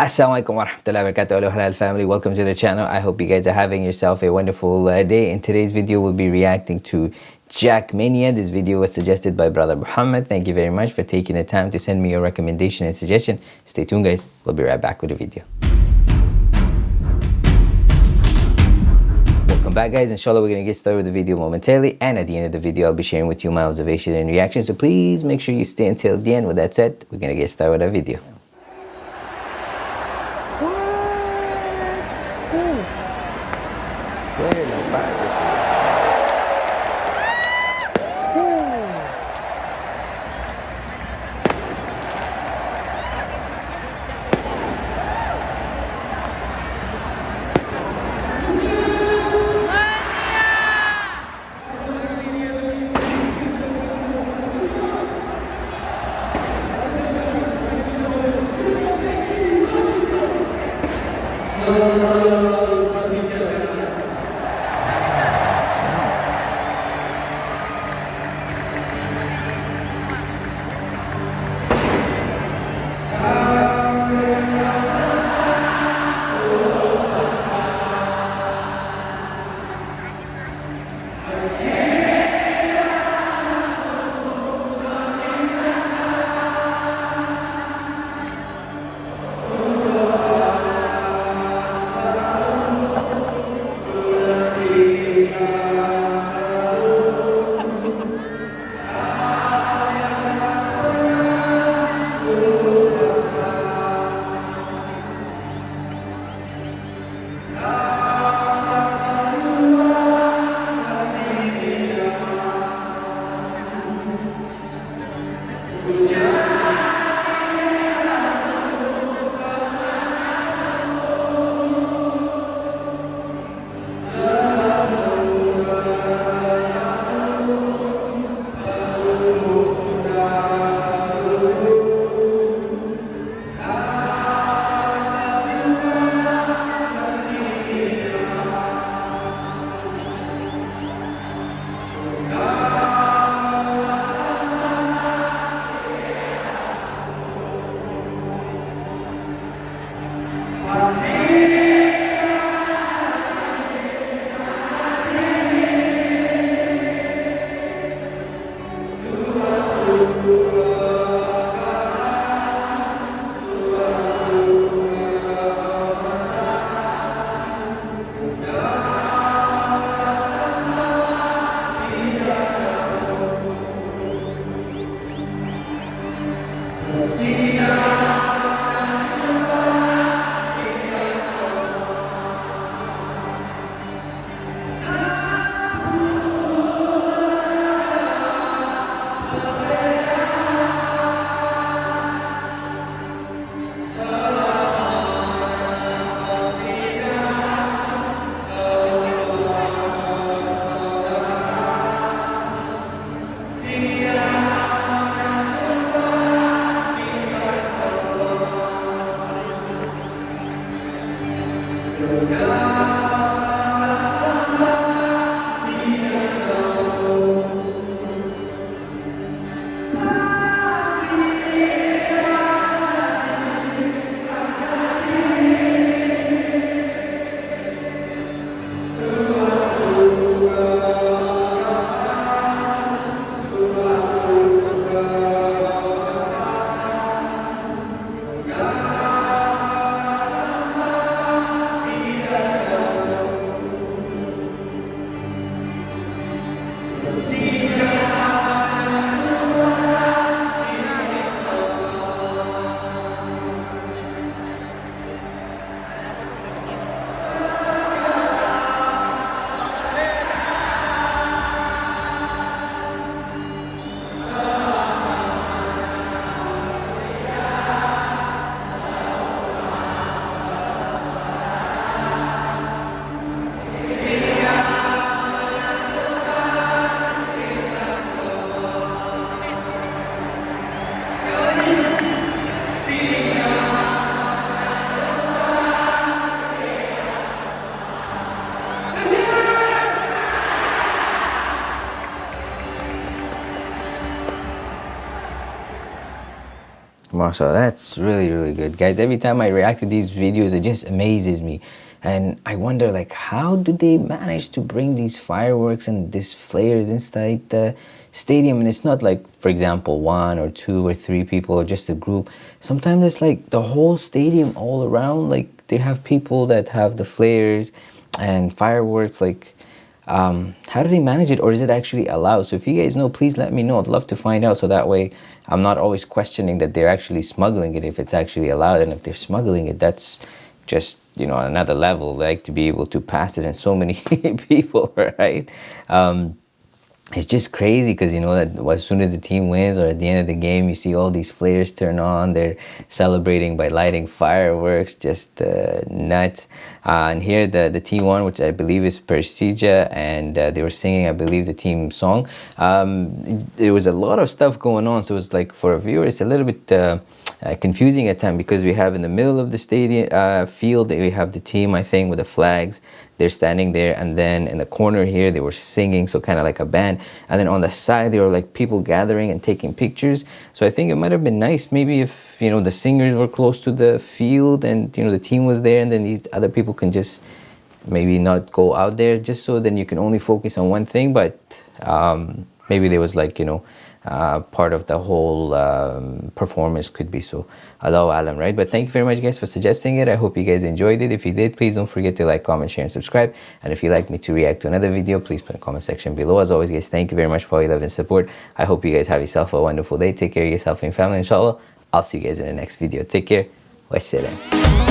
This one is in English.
Assalamualaikum warahmatullahi wabarakatuh Hello Halal family. Welcome to the channel. I hope you guys are having yourself a wonderful uh, day. In today's video we'll be reacting to Jakmania this video was suggested by brother Muhammad. Thank you very much for taking the time to send me your recommendation and suggestion. Stay tuned guys. We'll be right back with the video. Welcome back guys, inshallah we're to get started with the video momentarily. And at the end of the video I'll be sharing with you my observation and reaction so please make sure you stay until the end. With that said, we're to get started with our video. Mashallah that's really really good. Guys every time i react to these videos it just amazes me. And i wonder like how do they manage to bring these fireworks and these flares inside the stadium? And it's not like for example one or two or three people or just a group. Sometimes it's like the whole stadium all around like they have people that have the flares and fireworks like um, how do they manage it or is it actually allowed? So if you guys know please let me know. I'd love to find out so that way i'm not always questioning that they're actually smuggling it if it's actually allowed and if they're smuggling it that's just you know another level like to be able to pass it in so many people right? Um, it's just crazy because you know that as soon as the team wins or at the end of the game you see all these flares turn on. They're celebrating by lighting fireworks. Just uh, nuts. Uh, and here the the team won which i believe is persija and uh, they were singing i believe the team song. Um, there was a lot of stuff going on so it's like for a viewer it's a little bit uh, confusing at times because we have in the middle of the stadium uh, field we have the team I think with the flags. They're standing there and then in the corner here they were singing so kind of like a band. And then on the side there were like people gathering and taking pictures. So I think it might have been nice maybe if you know the singers were close to the field and you know the team was there and then these other people can just maybe not go out there just so then you can only focus on one thing. But um, maybe there was like you know uh, part of the whole um, performance could be. So Allahu alam right? But thank you very much guys for suggesting it. I hope you guys enjoyed it. If you did please don't forget to like comment share and subscribe. And if you'd like me to react to another video please put in the comment section below. As always guys thank you very much for all your love and support. I hope you guys have yourself a wonderful day. Take care of yourself and family inshallah. I'll see you guys in the next video. Take care. Wassalam